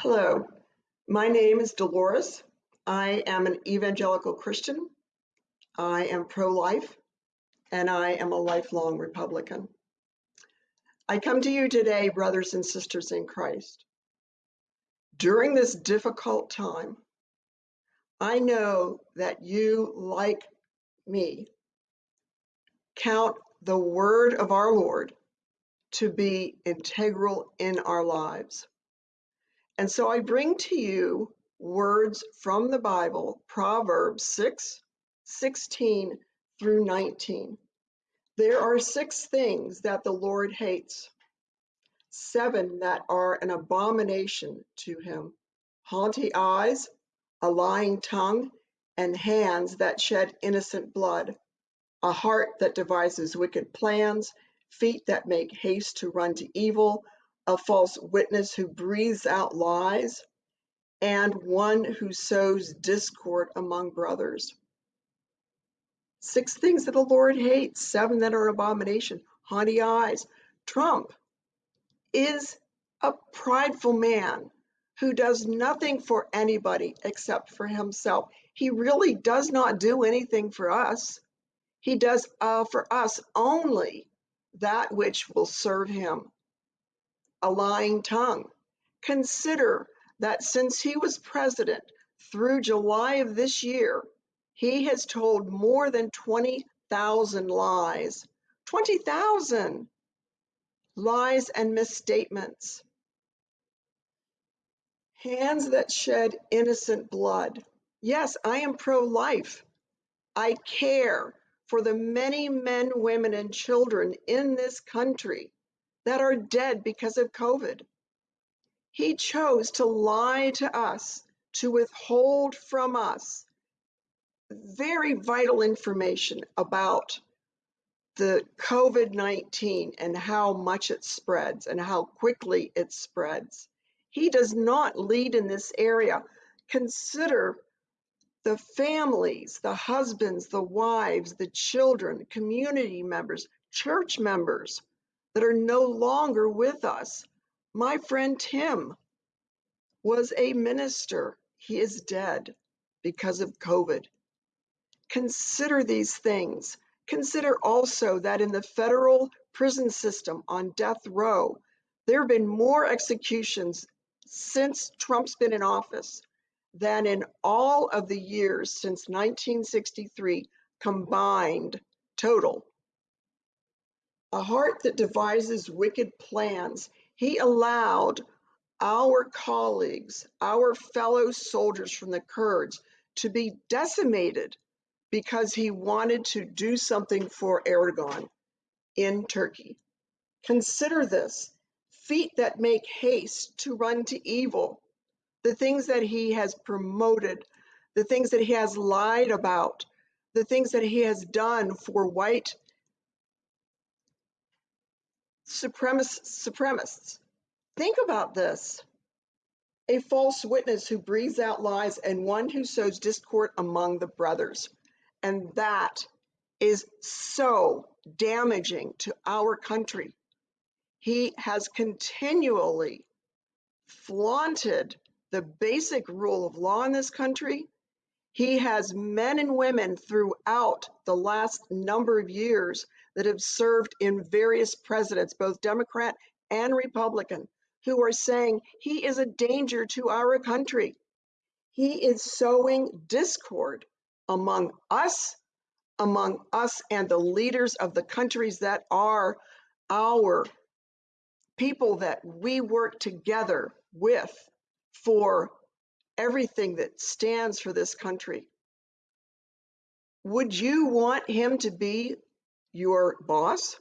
Hello, my name is Dolores. I am an evangelical Christian. I am pro-life and I am a lifelong Republican. I come to you today, brothers and sisters in Christ. During this difficult time, I know that you, like me, count the word of our Lord to be integral in our lives. And so I bring to you words from the Bible, Proverbs 6, 16 through 19. There are six things that the Lord hates, seven that are an abomination to him. Haughty eyes, a lying tongue, and hands that shed innocent blood, a heart that devises wicked plans, feet that make haste to run to evil a false witness who breathes out lies, and one who sows discord among brothers. Six things that the Lord hates, seven that are abomination. Haughty eyes. Trump is a prideful man who does nothing for anybody except for himself. He really does not do anything for us. He does uh, for us only that which will serve him a lying tongue. Consider that since he was president through July of this year, he has told more than 20,000 lies. 20,000 lies and misstatements. Hands that shed innocent blood. Yes, I am pro life. I care for the many men, women, and children in this country that are dead because of COVID. He chose to lie to us, to withhold from us very vital information about the COVID 19 and how much it spreads and how quickly it spreads. He does not lead in this area. Consider the families, the husbands, the wives, the children, community members, church members that are no longer with us. My friend Tim was a minister. He is dead because of COVID. Consider these things. Consider also that in the federal prison system on death row, there have been more executions since Trump's been in office than in all of the years since 1963 combined total a heart that devises wicked plans. He allowed our colleagues, our fellow soldiers from the Kurds, to be decimated because he wanted to do something for Erdogan in Turkey. Consider this feet that make haste to run to evil, the things that he has promoted, the things that he has lied about, the things that he has done for white supremacists. Think about this. A false witness who breathes out lies and one who sows discord among the brothers. And that is so damaging to our country. He has continually flaunted the basic rule of law in this country. He has men and women throughout the last number of years that have served in various presidents, both Democrat and Republican, who are saying he is a danger to our country. He is sowing discord among us, among us and the leaders of the countries that are our people that we work together with for everything that stands for this country. Would you want him to be your boss?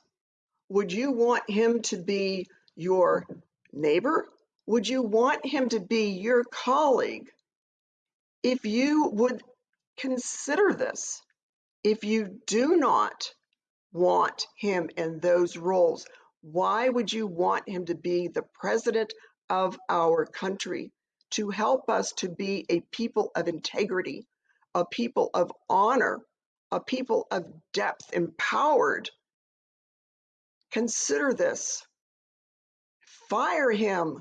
Would you want him to be your neighbor? Would you want him to be your colleague? If you would consider this, if you do not want him in those roles, why would you want him to be the president of our country to help us to be a people of integrity, a people of honor, a people of depth, empowered. Consider this. Fire him.